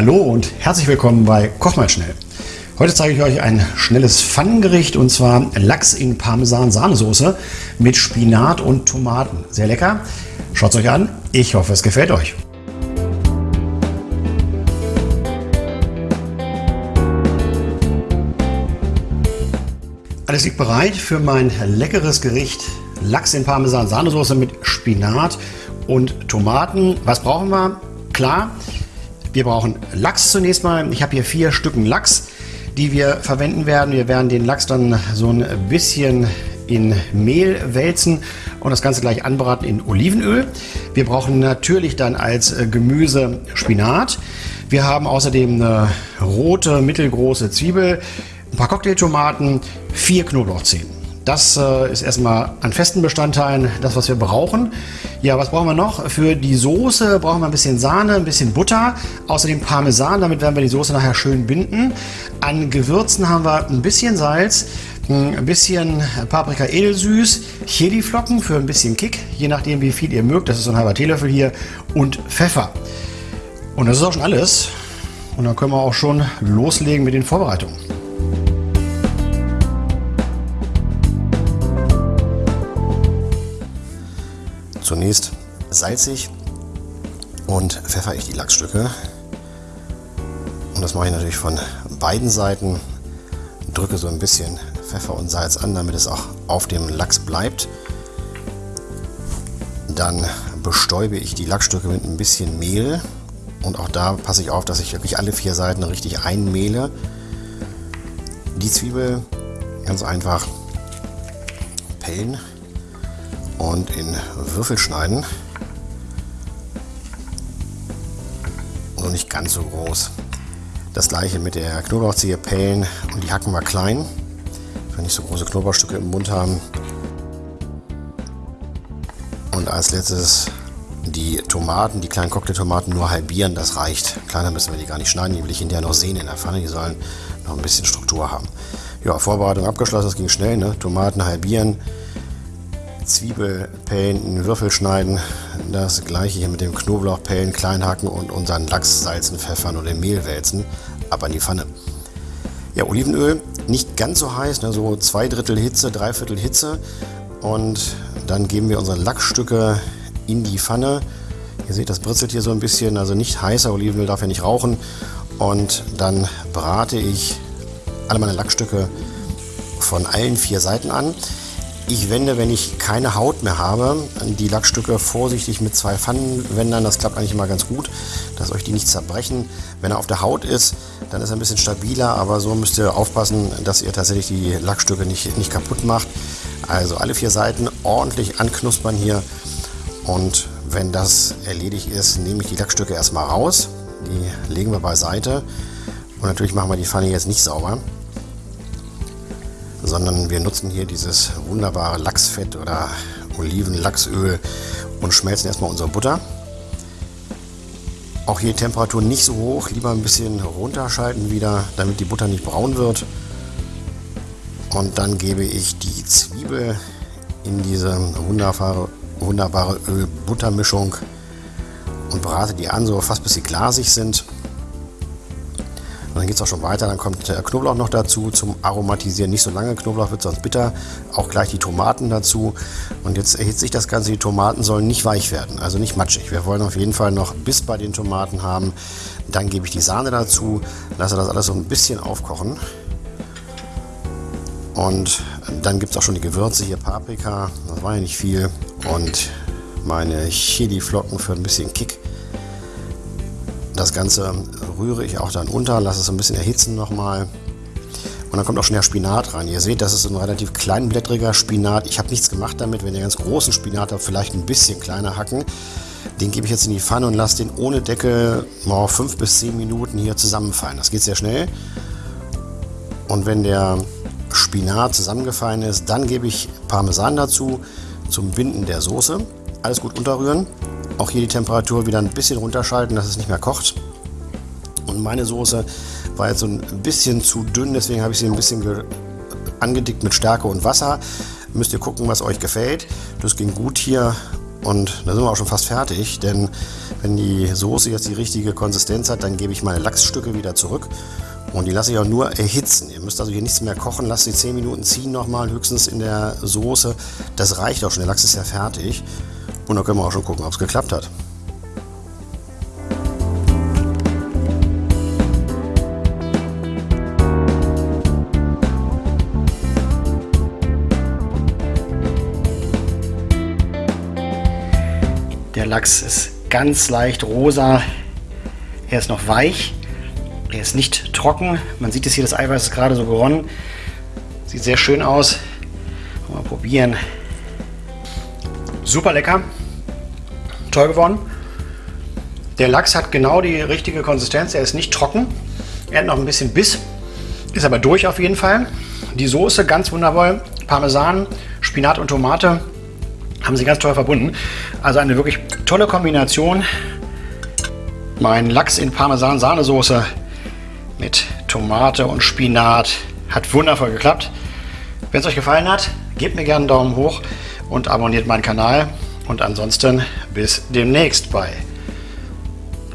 Hallo und herzlich willkommen bei Koch mal schnell. Heute zeige ich euch ein schnelles Pfannengericht und zwar Lachs in Parmesan-Sahnesoße mit Spinat und Tomaten. Sehr lecker. Schaut es euch an. Ich hoffe, es gefällt euch. Alles liegt bereit für mein leckeres Gericht Lachs in Parmesan-Sahnesoße mit Spinat und Tomaten. Was brauchen wir? Klar, wir brauchen Lachs zunächst mal. Ich habe hier vier Stücken Lachs, die wir verwenden werden. Wir werden den Lachs dann so ein bisschen in Mehl wälzen und das Ganze gleich anbraten in Olivenöl. Wir brauchen natürlich dann als Gemüse Spinat. Wir haben außerdem eine rote, mittelgroße Zwiebel, ein paar Cocktailtomaten, vier Knoblauchzehen. Das äh, ist erstmal an festen Bestandteilen das, was wir brauchen. Ja, was brauchen wir noch? Für die Soße brauchen wir ein bisschen Sahne, ein bisschen Butter, außerdem Parmesan, damit werden wir die Soße nachher schön binden. An Gewürzen haben wir ein bisschen Salz, ein bisschen Paprika edelsüß, Chiliflocken für ein bisschen Kick, je nachdem wie viel ihr mögt, das ist so ein halber Teelöffel hier, und Pfeffer. Und das ist auch schon alles. Und dann können wir auch schon loslegen mit den Vorbereitungen. Zunächst salzig und pfeffer ich die Lachsstücke. Und das mache ich natürlich von beiden Seiten. Drücke so ein bisschen Pfeffer und Salz an, damit es auch auf dem Lachs bleibt. Dann bestäube ich die Lachsstücke mit ein bisschen Mehl. Und auch da passe ich auf, dass ich wirklich alle vier Seiten richtig einmehle. Die Zwiebel ganz einfach pellen und in Würfel schneiden. Nur nicht ganz so groß. Das gleiche mit der Knoblauchzehe pellen und die hacken wir klein. Wenn nicht so große Knoblauchstücke im Mund haben. Und als letztes die Tomaten, die kleinen Cocktailtomaten nur halbieren, das reicht. Kleiner müssen wir die gar nicht schneiden, die will ich hinterher noch sehen in der Pfanne, die sollen noch ein bisschen Struktur haben. Ja, Vorbereitung abgeschlossen, das ging schnell, ne? Tomaten halbieren, Zwiebelpellen in Würfel schneiden. Das gleiche hier mit dem Knoblauchpellen klein hacken und unseren Lachs salzen, pfeffern oder Mehl wälzen. Ab an die Pfanne. Ja, Olivenöl nicht ganz so heiß, ne, so zwei Drittel Hitze, drei Viertel Hitze. Und dann geben wir unsere Lachsstücke in die Pfanne. Ihr seht, das britzelt hier so ein bisschen, also nicht heißer Olivenöl darf ja nicht rauchen. Und dann brate ich alle meine Lachsstücke von allen vier Seiten an. Ich wende, wenn ich keine Haut mehr habe, die Lackstücke vorsichtig mit zwei Pfannenwändern. Das klappt eigentlich immer ganz gut, dass euch die nicht zerbrechen. Wenn er auf der Haut ist, dann ist er ein bisschen stabiler, aber so müsst ihr aufpassen, dass ihr tatsächlich die Lackstücke nicht, nicht kaputt macht. Also alle vier Seiten ordentlich anknuspern hier. Und wenn das erledigt ist, nehme ich die Lackstücke erstmal raus. Die legen wir beiseite. Und natürlich machen wir die Pfanne jetzt nicht sauber sondern wir nutzen hier dieses wunderbare Lachsfett oder Olivenlachsöl und schmelzen erstmal unsere Butter. Auch hier Temperatur nicht so hoch, lieber ein bisschen runterschalten wieder, damit die Butter nicht braun wird. Und dann gebe ich die Zwiebel in diese wunderbare, wunderbare Öl-Butter-Mischung und brate die an, so fast bis sie glasig sind. Dann geht es auch schon weiter. Dann kommt der Knoblauch noch dazu zum Aromatisieren. Nicht so lange Knoblauch wird sonst bitter. Auch gleich die Tomaten dazu. Und jetzt erhitzt sich das Ganze. Die Tomaten sollen nicht weich werden, also nicht matschig. Wir wollen auf jeden Fall noch Biss bei den Tomaten haben. Dann gebe ich die Sahne dazu, lasse das alles so ein bisschen aufkochen. Und dann gibt es auch schon die Gewürze hier, Paprika, das war ja nicht viel. Und meine Chili-Flocken für ein bisschen Kick. Das Ganze rühre ich auch dann unter, lasse es ein bisschen erhitzen nochmal. Und dann kommt auch schon der Spinat rein. Ihr seht, das ist ein relativ kleinblättriger Spinat. Ich habe nichts gemacht damit. Wenn ihr ganz großen Spinat habt, vielleicht ein bisschen kleiner hacken. Den gebe ich jetzt in die Pfanne und lasse den ohne Deckel mal 5 bis 10 Minuten hier zusammenfallen. Das geht sehr schnell. Und wenn der Spinat zusammengefallen ist, dann gebe ich Parmesan dazu zum Binden der Soße. Alles gut unterrühren. Auch hier die Temperatur wieder ein bisschen runterschalten, dass es nicht mehr kocht. Und meine Soße war jetzt so ein bisschen zu dünn, deswegen habe ich sie ein bisschen angedickt mit Stärke und Wasser. Müsst ihr gucken, was euch gefällt. Das ging gut hier Und da sind wir auch schon fast fertig, denn wenn die Soße jetzt die richtige Konsistenz hat, dann gebe ich meine Lachsstücke wieder zurück. Und die lasse ich auch nur erhitzen. Ihr müsst also hier nichts mehr kochen, lasst sie 10 Minuten ziehen nochmal, höchstens in der Soße. Das reicht auch schon, der Lachs ist ja fertig. Und dann können wir auch schon gucken, ob es geklappt hat. Der Lachs ist ganz leicht rosa. Er ist noch weich. Er ist nicht trocken. Man sieht es hier, das Eiweiß ist gerade so geronnen. Sieht sehr schön aus. Mal probieren. Super lecker. Toll geworden. Der Lachs hat genau die richtige Konsistenz. Er ist nicht trocken. Er hat noch ein bisschen Biss. Ist aber durch auf jeden Fall. Die Soße ganz wundervoll. Parmesan, Spinat und Tomate haben sie ganz toll verbunden. Also eine wirklich tolle Kombination. Mein Lachs in Parmesan-Sahnesoße mit Tomate und Spinat hat wundervoll geklappt. Wenn es euch gefallen hat, gebt mir gerne einen Daumen hoch und abonniert meinen Kanal. Und ansonsten bis demnächst bei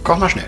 Koch mal schnell.